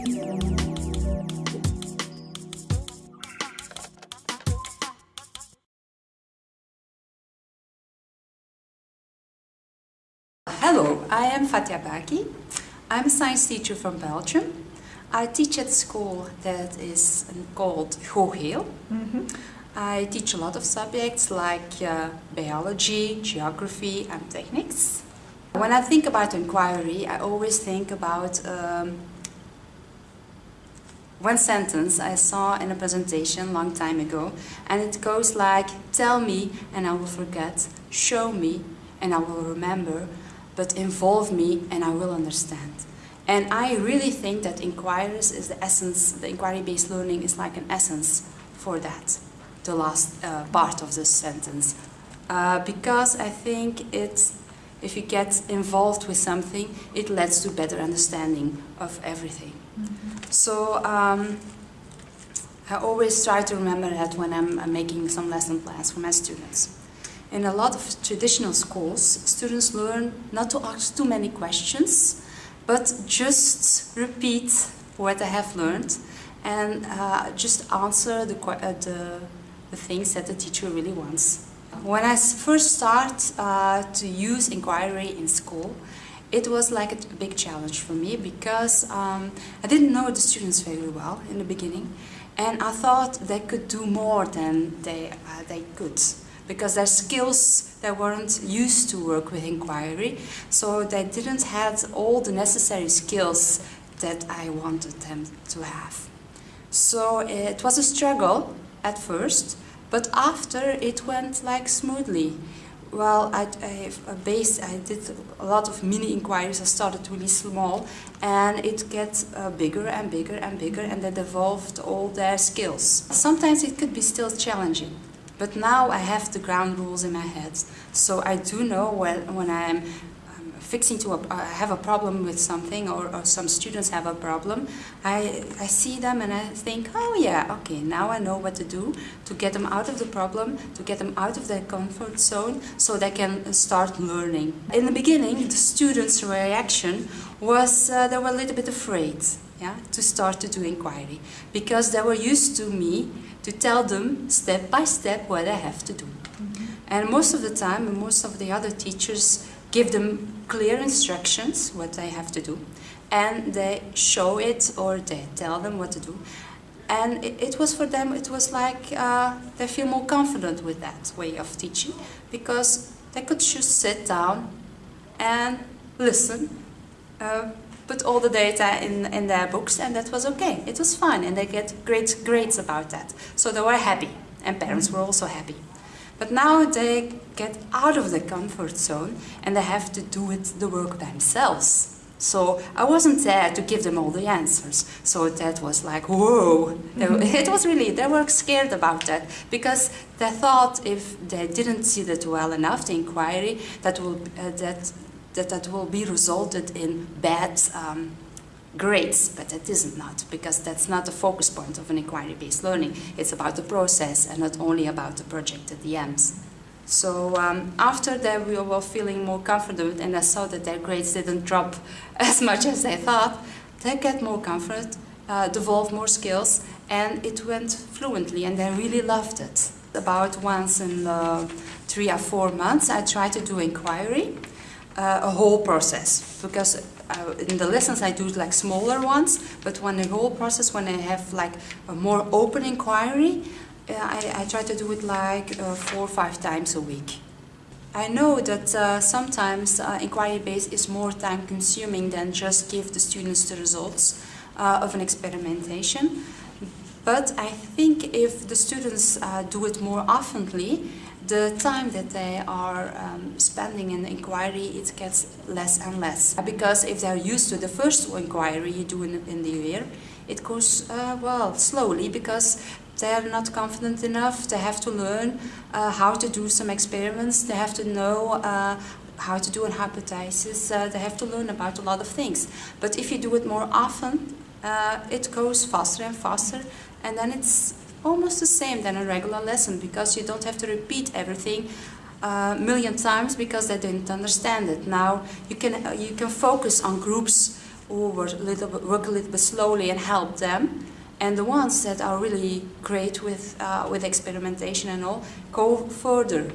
Hello, I am Fatia Baki. I'm a science teacher from Belgium. I teach at a school that is called Hoogheel. Mm -hmm. I teach a lot of subjects like uh, biology, geography and techniques. When I think about inquiry, I always think about um, one sentence I saw in a presentation a long time ago and it goes like, tell me and I will forget, show me and I will remember, but involve me and I will understand. And I really think that inquiries is the essence, the inquiry-based learning is like an essence for that, the last uh, part of this sentence. Uh, because I think it's, if you get involved with something, it leads to better understanding of everything. Mm -hmm. So um, I always try to remember that when I'm, making some lesson plans for my students. In a lot of traditional schools, students learn not to ask too many questions, but just repeat what I have learned and uh, just answer the, uh, the, the, things that the teacher really wants. When I first started uh, to use inquiry in school, it was like a big challenge for me because um, I didn't know the students very well in the beginning and I thought they could do more than they, uh, they could because their skills they weren't used to work with inquiry so they didn't have all the necessary skills that I wanted them to have. So it was a struggle at first but after it went like smoothly. Well, I, I, based, I did a lot of mini inquiries. I started really small, and it gets uh, bigger and bigger and bigger, and they developed all their skills. Sometimes it could be still challenging, but now I have the ground rules in my head. So I do know when, when I'm fixing to a, uh, have a problem with something or, or, some students have a problem, I, I see them and I think, oh yeah, okay, now I know what to do to get them out of the problem, to get them out of their comfort zone so they can start learning. In the beginning, the students' reaction was uh, they were a little bit afraid yeah, to start to do inquiry because they were used to me to tell them step by step what they have to do. Mm -hmm. And most of the time, most of the other teachers give them clear instructions what they have to do and they show it or they tell them what to do. And it, it was for them, it was like uh, they feel more confident with that way of teaching because they could just sit down and listen uh, put all the data in, in their books and that was okay. It was fine and they get great grades about that. So they were happy and parents were also happy. But now they get out of the comfort zone and they have to do it the work themselves. So I wasn't there to give them all the answers. So that was like, whoa. It was really, they were scared about that because they thought if they didn't see that well enough, the inquiry, that, will, uh, that that that will be resulted in bad um, grades, but it isn't not, because that's not the focus point of an inquiry-based learning. It's about the process and not only about the project at the end. So um, after that we were feeling more confident and I saw that their grades didn't drop as much as I thought, they get more comfort, uh, developed more skills and it went fluently and they really loved it. About once in uh, three or four months I tried to do inquiry uh, a whole process because uh, in the lessons I do like smaller ones but when the whole process when I have like a more open inquiry uh, I, I, try to do it like uh, four or five times a week. I know that uh, sometimes uh, inquiry based is more time consuming than just give the students the results of an experimentation but I think if the students do it more oftenly the time that they are um, spending in the inquiry, it gets less and less. Because if they're used to the first inquiry you do in, in the year, it goes, uh, well, slowly because they're not confident enough. They have to learn uh, how to do some experiments. They have to know uh, how to do an hypothesis. Uh, they have to learn about a lot of things. But if you do it more often, uh, it goes faster and faster. And then it's almost the same than a regular lesson because you don't have to repeat everything a uh, million times because they didn't understand it. Now you can uh, you can focus on groups who work a little bit, work a little bit slowly and help them. And the ones that are really great with, uh, with experimentation and all, go further